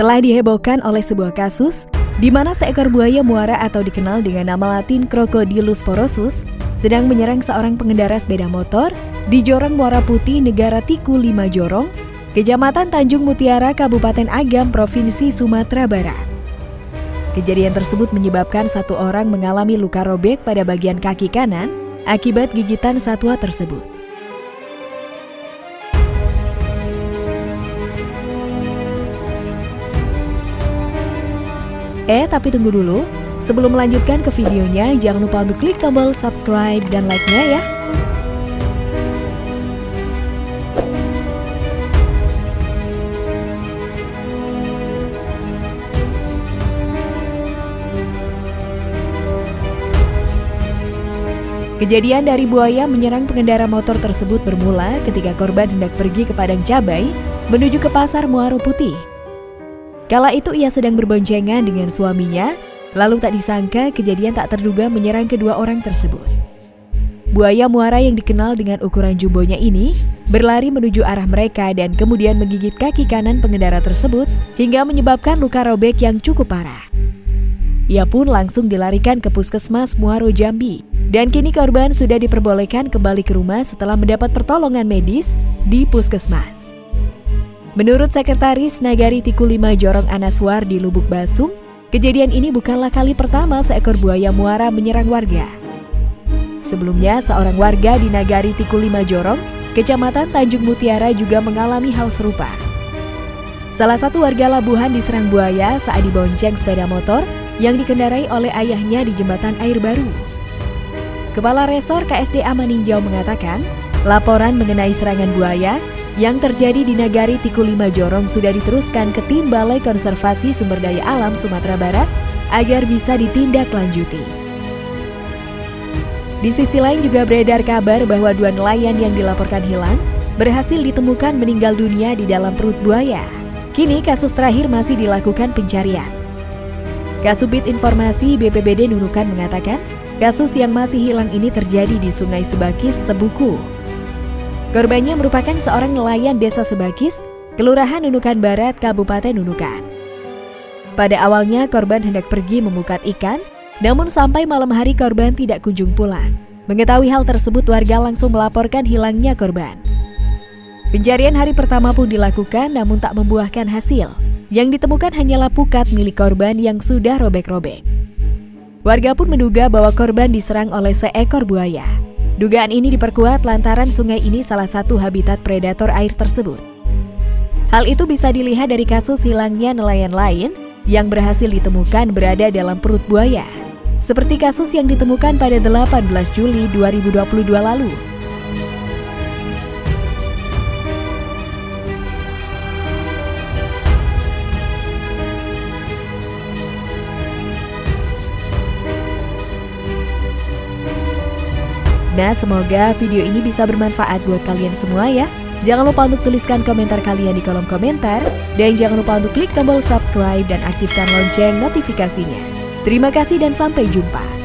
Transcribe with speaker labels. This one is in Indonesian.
Speaker 1: telah dihebohkan oleh sebuah kasus di mana seekor buaya muara atau dikenal dengan nama latin Crocodilus porosus sedang menyerang seorang pengendara sepeda motor di Jorong Muara Putih, Negara Tiku Lima Jorong, Kecamatan Tanjung Mutiara, Kabupaten Agam, Provinsi Sumatera Barat. Kejadian tersebut menyebabkan satu orang mengalami luka robek pada bagian kaki kanan akibat gigitan satwa tersebut. Eh, tapi tunggu dulu. Sebelum melanjutkan ke videonya, jangan lupa untuk klik tombol subscribe dan like-nya ya. Kejadian dari buaya menyerang pengendara motor tersebut bermula ketika korban hendak pergi ke Padang Cabai menuju ke Pasar Muaro Putih Kala itu ia sedang berboncengan dengan suaminya, lalu tak disangka kejadian tak terduga menyerang kedua orang tersebut. Buaya muara yang dikenal dengan ukuran jumbonya ini berlari menuju arah mereka dan kemudian menggigit kaki kanan pengendara tersebut hingga menyebabkan luka robek yang cukup parah. Ia pun langsung dilarikan ke puskesmas Muaro Jambi dan kini korban sudah diperbolehkan kembali ke rumah setelah mendapat pertolongan medis di puskesmas. Menurut Sekretaris Nagari Tiku Lima Jorong Anaswar di Lubuk Basung, kejadian ini bukanlah kali pertama seekor buaya muara menyerang warga. Sebelumnya, seorang warga di Nagari Tiku Lima Jorong, Kecamatan Tanjung Mutiara juga mengalami hal serupa. Salah satu warga Labuhan diserang buaya saat dibonceng sepeda motor yang dikendarai oleh ayahnya di jembatan air baru. Kepala Resor KSDA Maninjau mengatakan, laporan mengenai serangan buaya yang terjadi di Nagari Tiku Lima Jorong sudah diteruskan ke tim Balai Konservasi Sumber Daya Alam Sumatera Barat agar bisa ditindaklanjuti. Di sisi lain juga beredar kabar bahwa dua nelayan yang dilaporkan hilang berhasil ditemukan meninggal dunia di dalam perut buaya. Kini kasus terakhir masih dilakukan pencarian. Kasubit Informasi BPBD Nunukan mengatakan, kasus yang masih hilang ini terjadi di Sungai Sebakis, Sebuku, Korbannya merupakan seorang nelayan desa Sebakis, Kelurahan Nunukan Barat, Kabupaten Nunukan. Pada awalnya korban hendak pergi memukat ikan, namun sampai malam hari korban tidak kunjung pulang. Mengetahui hal tersebut warga langsung melaporkan hilangnya korban. Pencarian hari pertama pun dilakukan namun tak membuahkan hasil. Yang ditemukan hanyalah pukat milik korban yang sudah robek-robek. Warga pun menduga bahwa korban diserang oleh seekor buaya. Dugaan ini diperkuat lantaran sungai ini salah satu habitat predator air tersebut. Hal itu bisa dilihat dari kasus hilangnya nelayan lain yang berhasil ditemukan berada dalam perut buaya. Seperti kasus yang ditemukan pada 18 Juli 2022 lalu. Nah, semoga video ini bisa bermanfaat buat kalian semua ya. Jangan lupa untuk tuliskan komentar kalian di kolom komentar. Dan jangan lupa untuk klik tombol subscribe dan aktifkan lonceng notifikasinya. Terima kasih dan sampai jumpa.